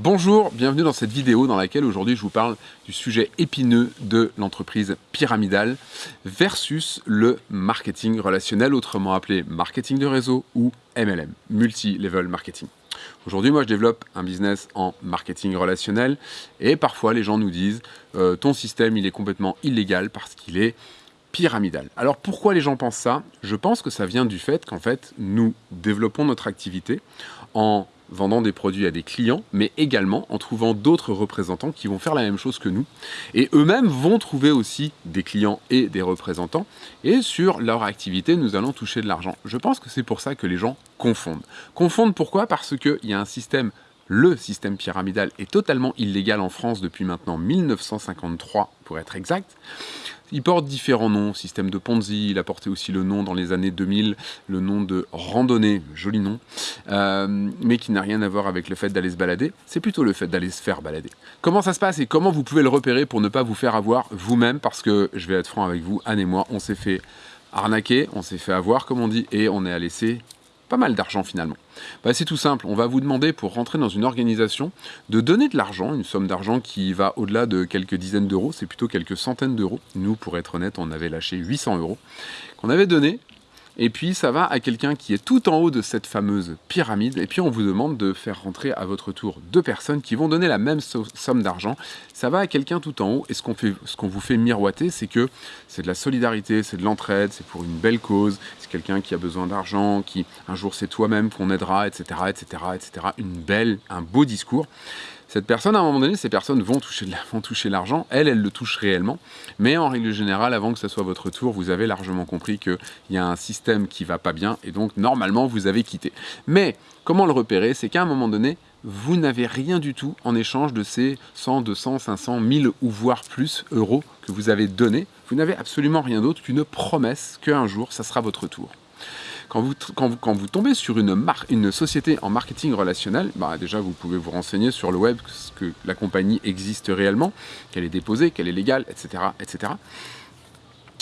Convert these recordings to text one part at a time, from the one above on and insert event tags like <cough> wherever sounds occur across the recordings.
Bonjour, bienvenue dans cette vidéo dans laquelle aujourd'hui je vous parle du sujet épineux de l'entreprise pyramidale versus le marketing relationnel, autrement appelé marketing de réseau ou MLM, Multi-Level Marketing. Aujourd'hui, moi, je développe un business en marketing relationnel et parfois les gens nous disent euh, ton système, il est complètement illégal parce qu'il est pyramidal. Alors pourquoi les gens pensent ça? Je pense que ça vient du fait qu'en fait, nous développons notre activité en vendant des produits à des clients, mais également en trouvant d'autres représentants qui vont faire la même chose que nous. Et eux-mêmes vont trouver aussi des clients et des représentants. Et sur leur activité, nous allons toucher de l'argent. Je pense que c'est pour ça que les gens confondent. Confondent pourquoi? Parce qu'il y a un système le système pyramidal est totalement illégal en France depuis maintenant 1953 pour être exact. Il porte différents noms, système de Ponzi, il a porté aussi le nom dans les années 2000, le nom de randonnée, joli nom, euh, mais qui n'a rien à voir avec le fait d'aller se balader, c'est plutôt le fait d'aller se faire balader. Comment ça se passe et comment vous pouvez le repérer pour ne pas vous faire avoir vous-même, parce que je vais être franc avec vous, Anne et moi, on s'est fait arnaquer, on s'est fait avoir comme on dit, et on est à laisser pas mal d'argent finalement bah, C'est tout simple, on va vous demander pour rentrer dans une organisation de donner de l'argent, une somme d'argent qui va au-delà de quelques dizaines d'euros, c'est plutôt quelques centaines d'euros. Nous, pour être honnête, on avait lâché 800 euros qu'on avait donné et puis ça va à quelqu'un qui est tout en haut de cette fameuse pyramide, et puis on vous demande de faire rentrer à votre tour deux personnes qui vont donner la même somme d'argent. Ça va à quelqu'un tout en haut, et ce qu'on vous fait miroiter, c'est que c'est de la solidarité, c'est de l'entraide, c'est pour une belle cause, c'est quelqu'un qui a besoin d'argent, qui un jour c'est toi-même qu'on aidera, etc., etc., etc. Une belle, un beau discours. Cette personne, à un moment donné, ces personnes <laughs> vont toucher, l'argent, elle, elle le touche réellement, mais en règle générale, avant que ce soit votre tour, vous avez largement compris qu'il y a un système qui va pas bien, et donc normalement, vous avez quitté. Mais, comment le repérer? C'est qu'à un moment donné, vous n'avez rien du tout en échange de ces 100, 200, 500, 1000 ou voire plus euros que vous avez donnés. Vous n'avez absolument rien d'autre qu'une promesse qu'un jour, ça sera votre tour. Quand vous, tombez sur une, société en marketing relationnel, bah déjà vous pouvez vous renseigner sur le web que la compagnie existe réellement, qu'elle est déposée, qu'elle est légale, etc., etc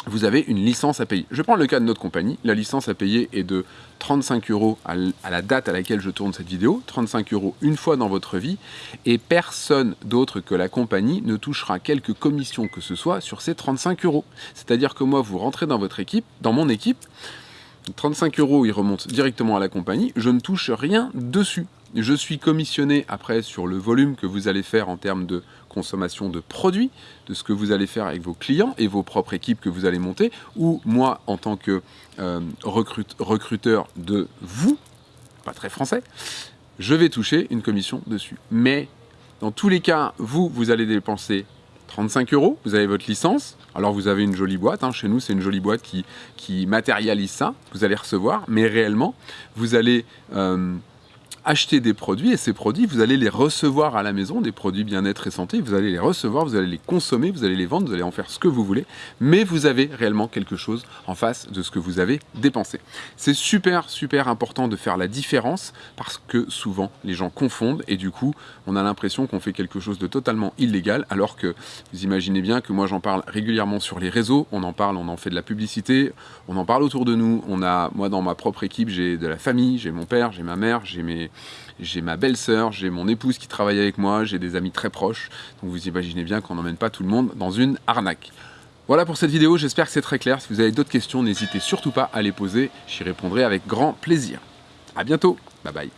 vous avez une licence à payer. Je prends le cas de notre compagnie. La licence à payer est de 35 euros à la date à laquelle je tourne cette vidéo. 35 euros une fois dans votre vie. Et personne d'autre que la compagnie ne touchera quelques commissions que ce soit sur ces 35 euros. C'est-à-dire que moi, vous rentrez dans votre équipe, dans mon équipe, 35 euros, ils remontent directement à la compagnie, je ne touche rien dessus. Je suis commissionné après sur le volume que vous allez faire en termes de consommation de produits, de ce que vous allez faire avec vos clients et vos propres équipes que vous allez monter, ou moi en tant que euh, recruteur de vous, pas très français, je vais toucher une commission dessus. Mais dans tous les cas, vous, vous allez dépenser 35 euros, vous avez votre licence. Alors vous avez une jolie boîte, hein. chez nous c'est une jolie boîte qui, matérialise ça, vous allez recevoir, mais réellement, vous allez... Euh, acheter des produits et ces produits, vous allez les recevoir à la maison, des produits bien-être et santé, vous allez les recevoir, vous allez les consommer, vous allez les vendre, vous allez en faire ce que vous voulez, mais vous avez réellement quelque chose en face de ce que vous avez dépensé. C'est super, super important de faire la différence parce que souvent les gens confondent et du coup, on a l'impression qu'on fait quelque chose de totalement illégal alors que vous imaginez bien que moi j'en parle régulièrement sur les réseaux, on en parle, on en fait de la publicité, on en parle autour de nous, on a, moi dans ma propre équipe, j'ai de la famille, j'ai mon père, j'ai ma mère, j'ai mes j'ai ma belle-sœur, j'ai mon épouse qui travaille avec moi, j'ai des amis très proches. Donc vous imaginez bien qu'on n'emmène pas tout le monde dans une arnaque. Voilà pour cette vidéo, j'espère que c'est très clair. Si vous avez d'autres questions, n'hésitez surtout pas à les poser, j'y répondrai avec grand plaisir. A bientôt, bye bye.